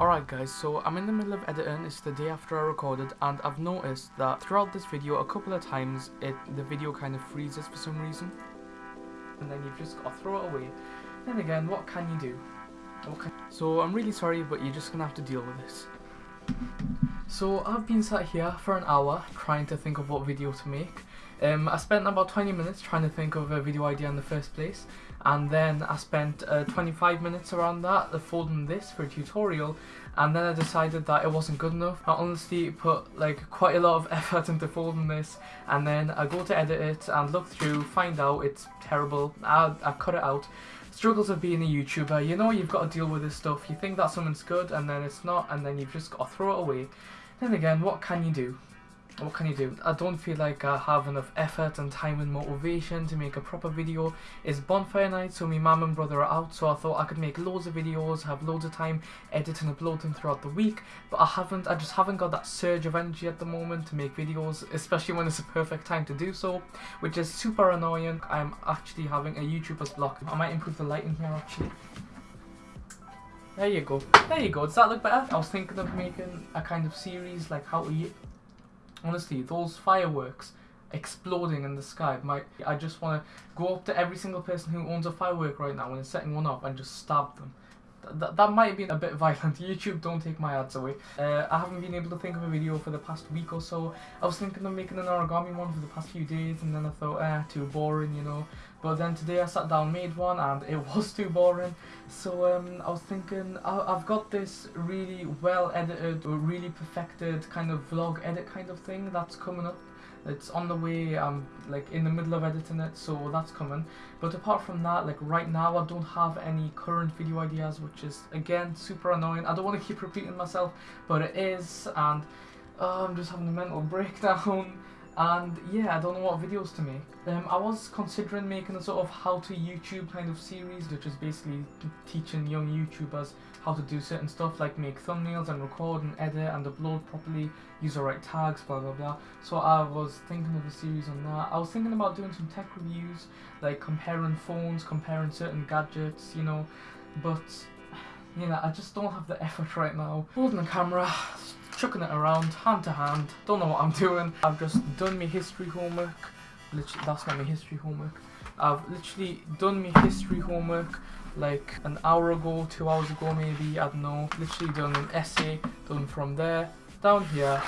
Alright guys, so I'm in the middle of editing, it's the day after I recorded and I've noticed that throughout this video a couple of times it the video kind of freezes for some reason and then you've just got to throw it away. Then again, what can you do? Can so I'm really sorry but you're just gonna have to deal with this. So I've been sat here for an hour trying to think of what video to make. Um, I spent about 20 minutes trying to think of a video idea in the first place and then I spent uh, 25 minutes around that folding this for a tutorial and then I decided that it wasn't good enough. I honestly put like quite a lot of effort into folding this and then I go to edit it and look through, find out it's terrible, I, I cut it out. Struggles of being a YouTuber, you know you've got to deal with this stuff, you think that something's good and then it's not and then you've just got to throw it away. Then again, what can you do? What can you do? I don't feel like I have enough effort and time and motivation to make a proper video. It's bonfire night so my mum and brother are out so I thought I could make loads of videos, have loads of time, edit and upload them throughout the week but I haven't, I just haven't got that surge of energy at the moment to make videos especially when it's a perfect time to do so which is super annoying. I'm actually having a YouTuber's block. I might improve the lighting here actually. There you go. There you go. Does that look better? I was thinking of making a kind of series like how to honestly, those fireworks exploding in the sky, my, I just want to go up to every single person who owns a firework right now and setting one off and just stab them. Th that might be a bit violent. YouTube, don't take my ads away. Uh, I haven't been able to think of a video for the past week or so. I was thinking of making an origami one for the past few days and then I thought, eh, too boring, you know. But then today I sat down, made one and it was too boring. So um, I was thinking, I I've got this really well edited really perfected kind of vlog edit kind of thing that's coming up it's on the way i'm like in the middle of editing it so that's coming. But apart from that like right now i don't have any current video ideas which is again super annoying. I don't want to keep repeating myself but it is and uh, i'm just having a mental breakdown and yeah I don't know what videos to make. Um, I was considering making a sort of how to YouTube kind of series which is basically teaching young YouTubers how to do certain stuff like make thumbnails and record and edit and upload properly, use the right tags, blah blah blah. So I was thinking of a series on that. I was thinking about doing some tech reviews, like comparing phones, comparing certain gadgets, you know, but you know, I just don't have the effort right now. Holding the camera, chucking it around, hand to hand, don't know what I'm doing. I've just done my history homework. Literally, that's not my history homework. I've literally done my history homework like an hour ago, two hours ago maybe, I don't know. Literally done an essay, done from there, down here,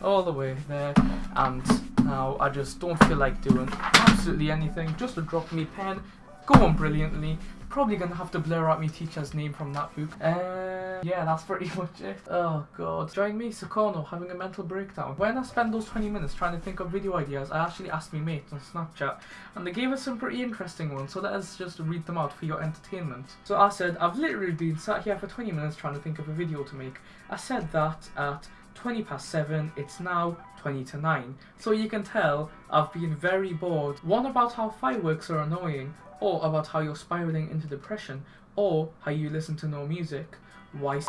all the way there, and now I just don't feel like doing absolutely anything, just to drop me pen, go on brilliantly, probably gonna have to blur out my teacher's name from that book. Uh, yeah, that's pretty much it. Oh god. Join me, Sukarno, having a mental breakdown. When I spent those 20 minutes trying to think of video ideas, I actually asked my mates on Snapchat, and they gave us some pretty interesting ones, so let us just read them out for your entertainment. So I said, I've literally been sat here for 20 minutes trying to think of a video to make. I said that at 20 past 7, it's now 20 to 9. So you can tell I've been very bored. One about how fireworks are annoying, or about how you're spiraling into depression, or how you listen to no music, why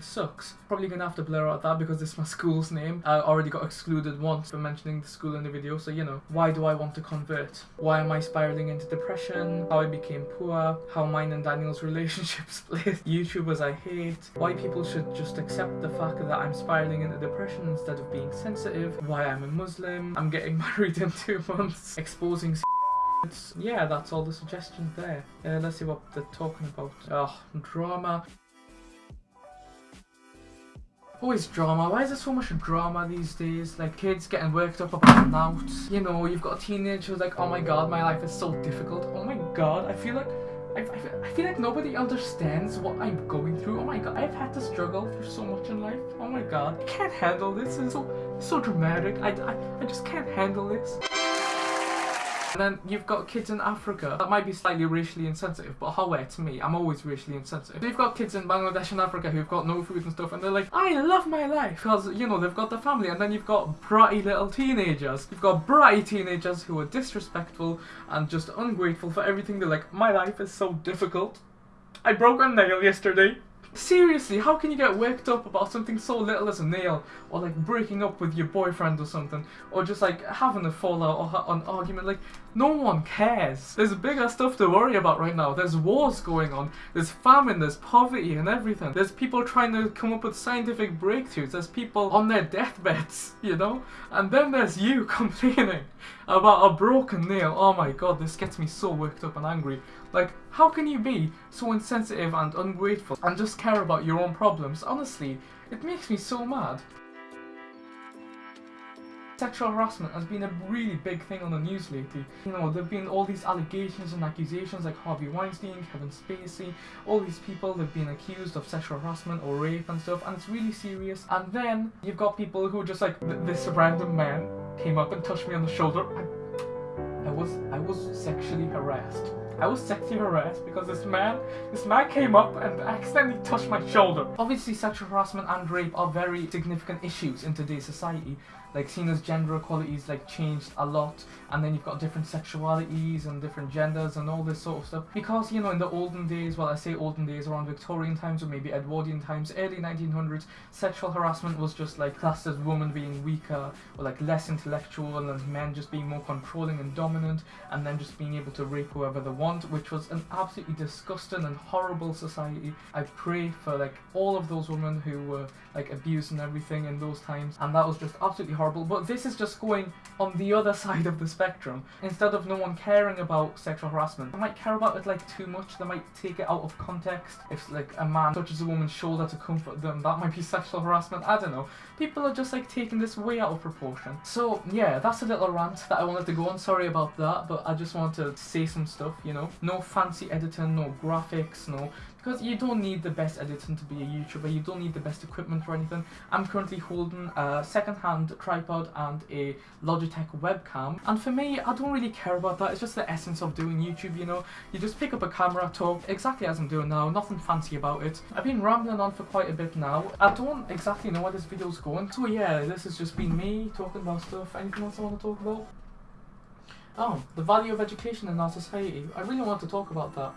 sucks. Probably gonna have to blur out that because it's my school's name. I already got excluded once for mentioning the school in the video, so you know. Why do I want to convert? Why am I spiraling into depression? How I became poor? How mine and Daniel's relationship split? YouTubers I hate? Why people should just accept the fact that I'm spiraling into depression instead of being sensitive? Why I'm a Muslim? I'm getting married in two months. Exposing yeah, that's all the suggestions there. Uh, let's see what they're talking about. Oh, drama. Always drama. Why is there so much drama these days? Like kids getting worked up about nouts. You know, you've got a teenager who's like, oh my god, my life is so difficult. Oh my god, I feel like I, I, feel like nobody understands what I'm going through. Oh my god, I've had to struggle for so much in life. Oh my god, I can't handle this. It's so so dramatic. I, I, I just can't handle this. And then you've got kids in Africa that might be slightly racially insensitive, but however, to me, I'm always racially insensitive. So you've got kids in Bangladesh and Africa who've got no food and stuff, and they're like, I love my life, because, you know, they've got the family, and then you've got bratty little teenagers. You've got bratty teenagers who are disrespectful and just ungrateful for everything. They're like, my life is so difficult. I broke a nail yesterday. Seriously, how can you get worked up about something so little as a nail, or like breaking up with your boyfriend or something, or just like having a fallout or an argument? Like, no one cares. There's bigger stuff to worry about right now. There's wars going on, there's famine, there's poverty and everything. There's people trying to come up with scientific breakthroughs, there's people on their deathbeds, you know? And then there's you complaining about a broken nail. Oh my god, this gets me so worked up and angry. Like, how can you be so insensitive and ungrateful and just care about your own problems? Honestly, it makes me so mad. Sexual harassment has been a really big thing on the news lately. You know, there have been all these allegations and accusations like Harvey Weinstein, Kevin Spacey, all these people they've been accused of sexual harassment or rape and stuff, and it's really serious. And then you've got people who just like this random man came up and touched me on the shoulder. I, I was I was sexually harassed. I was sexually harassed because this man, this man came up and accidentally touched my shoulder. Obviously, sexual harassment and rape are very significant issues in today's society. Like, seeing as gender equality like changed a lot, and then you've got different sexualities and different genders and all this sort of stuff. Because you know, in the olden days, well, I say olden days, around Victorian times or maybe Edwardian times, early 1900s, sexual harassment was just like classed as women being weaker or like less intellectual, and men just being more controlling and dominant, and then just being able to rape whoever they want, which was an absolutely disgusting and horrible society. I pray for like all of those women who were like abused and everything in those times, and that was just absolutely horrible. But this is just going on the other side of the spectrum. Instead of no one caring about sexual harassment, they might care about it like too much. They might take it out of context. If like a man touches a woman's shoulder to comfort them, that might be sexual harassment. I don't know. People are just like taking this way out of proportion. So yeah, that's a little rant that I wanted to go on. Sorry about that, but I just wanted to say some stuff. You know, no fancy editing, no graphics, no because you don't need the best editing to be a YouTuber, you don't need the best equipment or anything. I'm currently holding a second-hand tripod and a Logitech webcam, and for me, I don't really care about that, it's just the essence of doing YouTube, you know? You just pick up a camera, talk, exactly as I'm doing now, nothing fancy about it. I've been rambling on for quite a bit now, I don't exactly know where this video's going, so yeah, this has just been me talking about stuff. Anything else I want to talk about? Oh, the value of education in our society. I really want to talk about that.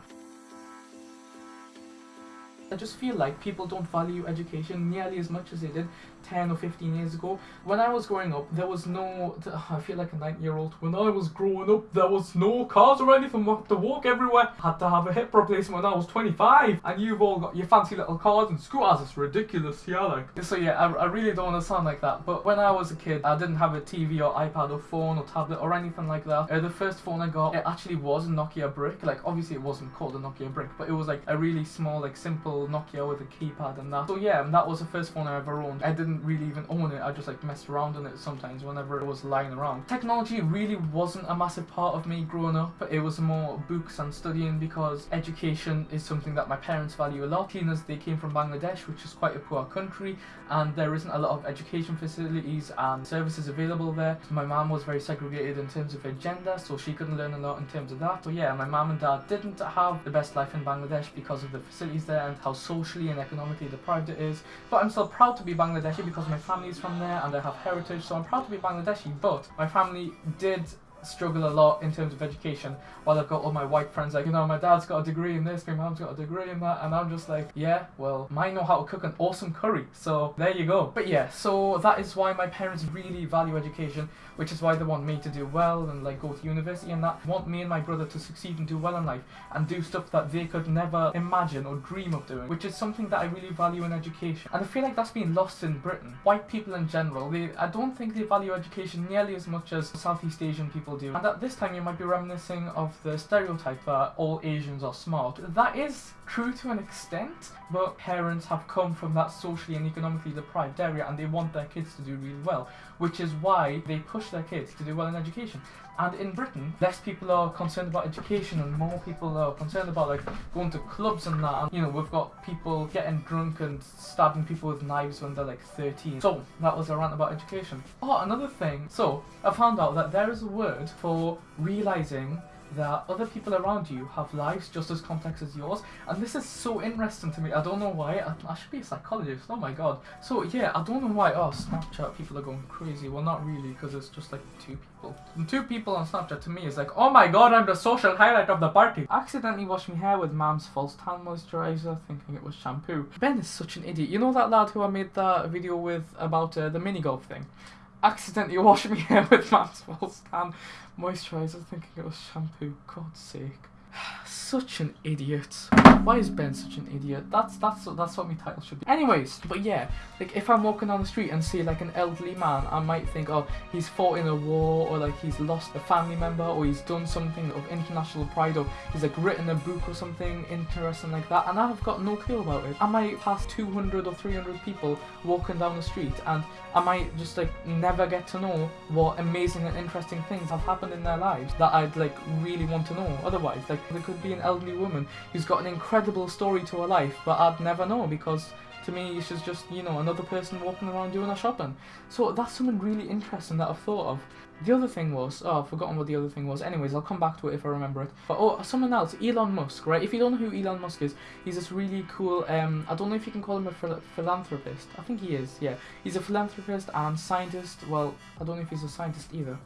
I just feel like people don't value education nearly as much as they did 10 or 15 years ago. When I was growing up, there was no. I feel like a 9 year old. When I was growing up, there was no cars or anything. Had to walk everywhere. Had to have a hip replacement when I was 25. And you've all got your fancy little cars and scooters. It's ridiculous, yeah, like. So, yeah, I, I really don't want to sound like that. But when I was a kid, I didn't have a TV or iPad or phone or tablet or anything like that. Uh, the first phone I got, it actually was a Nokia brick. Like, obviously, it wasn't called a Nokia brick, but it was like a really small, like, simple Nokia with a keypad and that. So, yeah, that was the first phone I ever owned. I didn't really even own it. I just like messed around on it sometimes whenever it was lying around. Technology really wasn't a massive part of me growing up. But it was more books and studying because education is something that my parents value a lot. Seeing as they came from Bangladesh, which is quite a poor country, and there isn't a lot of education facilities and services available there. My mom was very segregated in terms of her gender, so she couldn't learn a lot in terms of that. So yeah, my mom and dad didn't have the best life in Bangladesh because of the facilities there and how socially and economically deprived it is. But I'm still proud to be Bangladeshi because my family is from there and I have heritage, so I'm proud to be Bangladeshi. But my family did struggle a lot in terms of education while I've got all my white friends like you know my dad's got a degree in this my mom's got a degree in that and I'm just like yeah well mine know how to cook an awesome curry so there you go. But yeah so that is why my parents really value education which is why they want me to do well and like go to university and that. Want me and my brother to succeed and do well in life and do stuff that they could never imagine or dream of doing which is something that I really value in education. And I feel like that's been lost in Britain. White people in general they I don't think they value education nearly as much as Southeast Asian people do. And at this time you might be reminiscing of the stereotype that all Asians are smart. That is true to an extent, but parents have come from that socially and economically deprived area and they want their kids to do really well, which is why they push their kids to do well in education. And in Britain, less people are concerned about education and more people are concerned about like going to clubs and that. And, you know, we've got people getting drunk and stabbing people with knives when they're like 13. So that was a rant about education. Oh, another thing. So I found out that there is a word for realizing that other people around you have lives just as complex as yours, and this is so interesting to me. I don't know why. I, I should be a psychologist. Oh my god. So yeah, I don't know why. Oh, Snapchat people are going crazy. Well, not really, because it's just like two people. And two people on Snapchat to me is like, oh my god, I'm the social highlight of the party. I accidentally washed my hair with mom's false tan moisturizer, thinking it was shampoo. Ben is such an idiot. You know that lad who I made that video with about uh, the mini golf thing? Accidentally washed my hair with Maxwell's tan moisturiser thinking it was shampoo. God's sake. Such an idiot. Why is Ben such an idiot? That's that's that's what my title should be. Anyways, but yeah, like if I'm walking down the street and see like an elderly man, I might think, oh, he's fought in a war, or like he's lost a family member, or he's done something of international pride, or he's like written a book or something interesting like that, and I've got no clue about it. I might pass 200 or 300 people walking down the street, and I might just like never get to know what amazing and interesting things have happened in their lives that I'd like really want to know. Otherwise, like there could be an elderly woman who's got an incredible story to her life, but I'd never know because to me she's just, you know, another person walking around doing her shopping. So that's something really interesting that I've thought of. The other thing was, oh, I've forgotten what the other thing was. Anyways, I'll come back to it if I remember it. But oh, something else, Elon Musk, right? If you don't know who Elon Musk is, he's this really cool, um, I don't know if you can call him a phil philanthropist. I think he is, yeah. He's a philanthropist and scientist. Well, I don't know if he's a scientist either.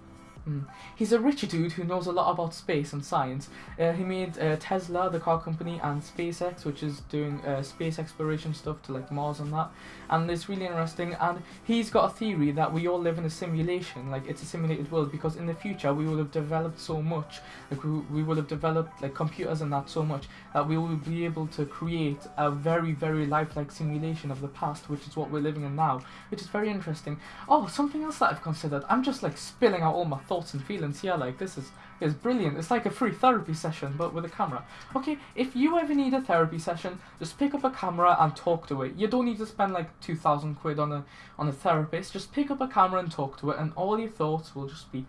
Mm. He's a rich dude who knows a lot about space and science. Uh, he made uh, Tesla, the car company, and SpaceX, which is doing uh, space exploration stuff to like Mars and that. And it's really interesting. And he's got a theory that we all live in a simulation, like it's a simulated world, because in the future we will have developed so much, like we, we will have developed like computers and that so much that we will be able to create a very very lifelike simulation of the past, which is what we're living in now, which is very interesting. Oh, something else that I've considered. I'm just like spilling out all my thoughts and feelings here. Like this is is brilliant. It's like a free therapy session, but with a camera. Okay, if you ever need a therapy session, just pick up a camera and talk to it. You don't need to spend like two thousand quid on a on a therapist. Just pick up a camera and talk to it, and all your thoughts will just be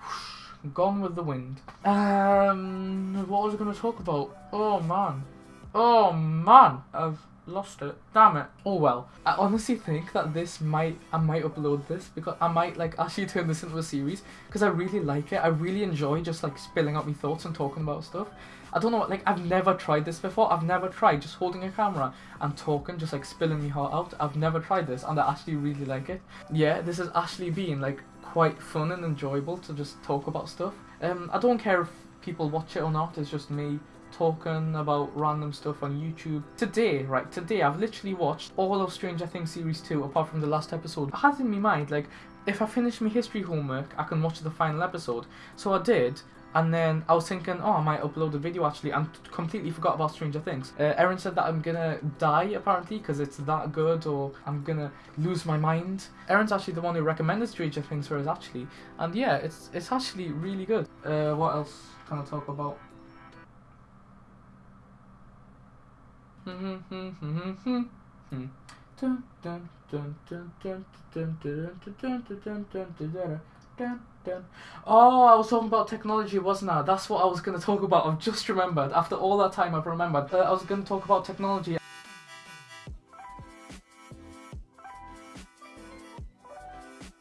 whoosh, gone with the wind. Um, what was I going to talk about? Oh man, oh man, I've lost it. Damn it. Oh well. I honestly think that this might, I might upload this because I might like actually turn this into a series because I really like it. I really enjoy just like spilling out my thoughts and talking about stuff. I don't know, like I've never tried this before. I've never tried just holding a camera and talking, just like spilling my heart out. I've never tried this and I actually really like it. Yeah, this has actually been like quite fun and enjoyable to just talk about stuff. Um, I don't care if people watch it or not, it's just me talking about random stuff on YouTube. Today, right, today I've literally watched all of Stranger Things Series 2 apart from the last episode. I had in my mind, like, if I finish my history homework, I can watch the final episode. So I did, and then I was thinking, oh, I might upload a video actually, and completely forgot about Stranger Things. Uh, Erin said that I'm gonna die apparently because it's that good, or I'm gonna lose my mind. Erin's actually the one who recommended Stranger Things for us actually, and yeah, it's it's actually really good. Uh, what else can I talk about? Oh, I was talking about technology, wasn't I? That's what I was going to talk about. I've just remembered. After all that time, I've remembered. Uh, I was going to talk about technology.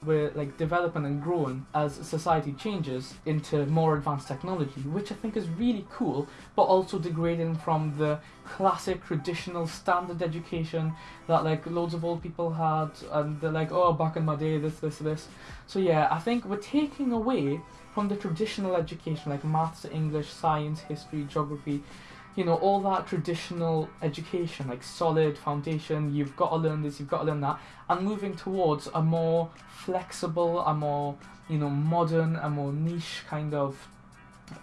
We're like developing and growing as society changes into more advanced technology, which I think is really cool, but also degrading from the classic traditional standard education that like loads of old people had and they're like, oh back in my day this, this, this. So yeah, I think we're taking away from the traditional education like maths, English, science, history, geography, you know, all that traditional education, like solid foundation, you've got to learn this, you've got to learn that, and moving towards a more flexible, a more, you know, modern, a more niche kind of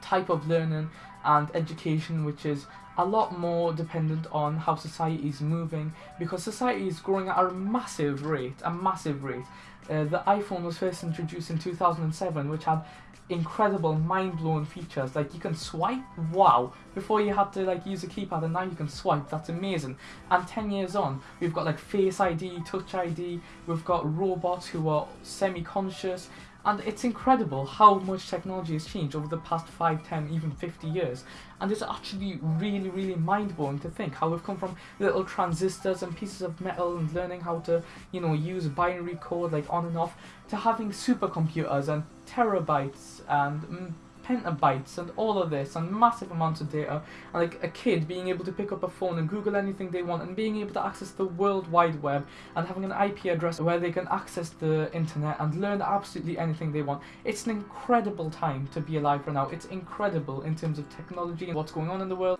type of learning and education, which is a lot more dependent on how society is moving, because society is growing at a massive rate, a massive rate. Uh, the iPhone was first introduced in 2007, which had incredible mind-blowing features. Like you can swipe wow. Before you had to like use a keypad and now you can swipe. That's amazing. And 10 years on we've got like face id touch id we've got robots who are semi-conscious and it's incredible how much technology has changed over the past 5, 10, even 50 years. And it's actually really, really mind-blowing to think how we've come from little transistors and pieces of metal and learning how to, you know, use binary code like on and off to having supercomputers and terabytes and mm, petabytes and all of this and massive amounts of data. And like a kid being able to pick up a phone and Google anything they want and being able to access the World Wide Web and having an IP address where they can access the internet and learn absolutely anything they want. It's an incredible time to be alive right now. It's incredible in terms of technology and what's going on in the world.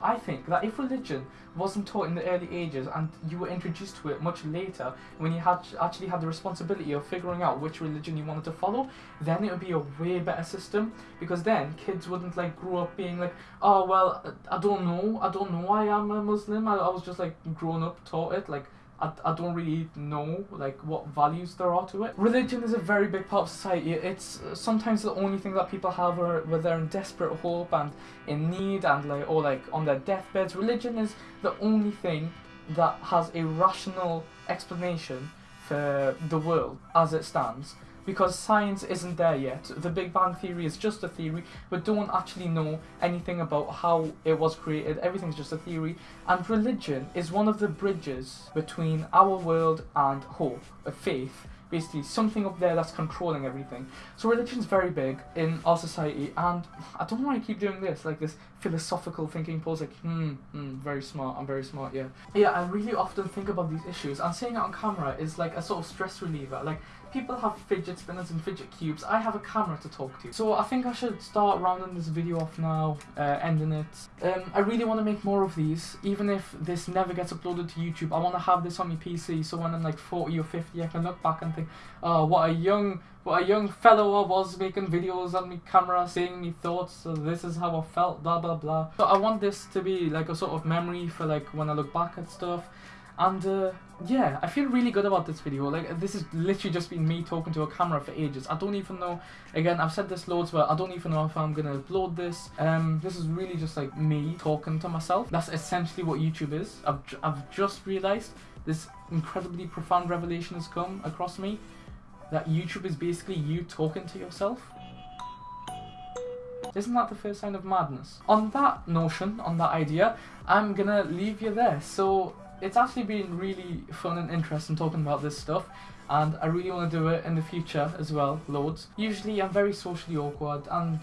I think that if religion wasn't taught in the early ages and you were introduced to it much later, when you had actually had the responsibility of figuring out which religion you wanted to follow, then it would be a way better system. Because then kids wouldn't like grow up being like, oh well, I don't know, I don't know, why I am a Muslim. I, I was just like grown up taught it like I, I don't really know like what values there are to it. Religion is a very big part of society. It's uh, sometimes the only thing that people have are, where they're in desperate hope and in need and like or like on their deathbeds. Religion is the only thing that has a rational explanation for the world as it stands because science isn't there yet. The Big Bang Theory is just a theory, but don't actually know anything about how it was created. Everything's just a theory. And religion is one of the bridges between our world and hope, a faith basically something up there that's controlling everything. So religion's very big in our society, and I don't know why I keep doing this, like this philosophical thinking pose, like, hmm, hmm, very smart, I'm very smart, yeah. Yeah, I really often think about these issues, and saying it on camera is like a sort of stress reliever. Like, people have fidget spinners and fidget cubes. I have a camera to talk to. So I think I should start rounding this video off now, uh, ending it. Um, I really want to make more of these, even if this never gets uploaded to YouTube. I want to have this on my PC, so when I'm like 40 or 50, I can look back and think, oh, what a young, what a young fellow I was making videos on my camera, saying my thoughts. So this is how I felt, blah blah blah. So I want this to be like a sort of memory for like when I look back at stuff. And uh, yeah, I feel really good about this video. Like this has literally just been me talking to a camera for ages. I don't even know. Again, I've said this loads, but I don't even know if I'm gonna upload this. Um, this is really just like me talking to myself. That's essentially what YouTube is. I've I've just realized this incredibly profound revelation has come across me that YouTube is basically you talking to yourself. Isn't that the first sign of madness? On that notion, on that idea, I'm gonna leave you there. So it's actually been really fun and interesting talking about this stuff and I really want to do it in the future as well, loads. Usually I'm very socially awkward and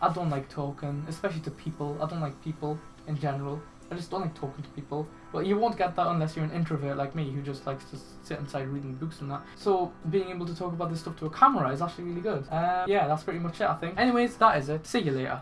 I don't like talking, especially to people. I don't like people in general. I just don't like talking to people. But you won't get that unless you're an introvert like me who just likes to sit inside reading books and that. So being able to talk about this stuff to a camera is actually really good. Uh, yeah, that's pretty much it I think. Anyways, that is it. See you later.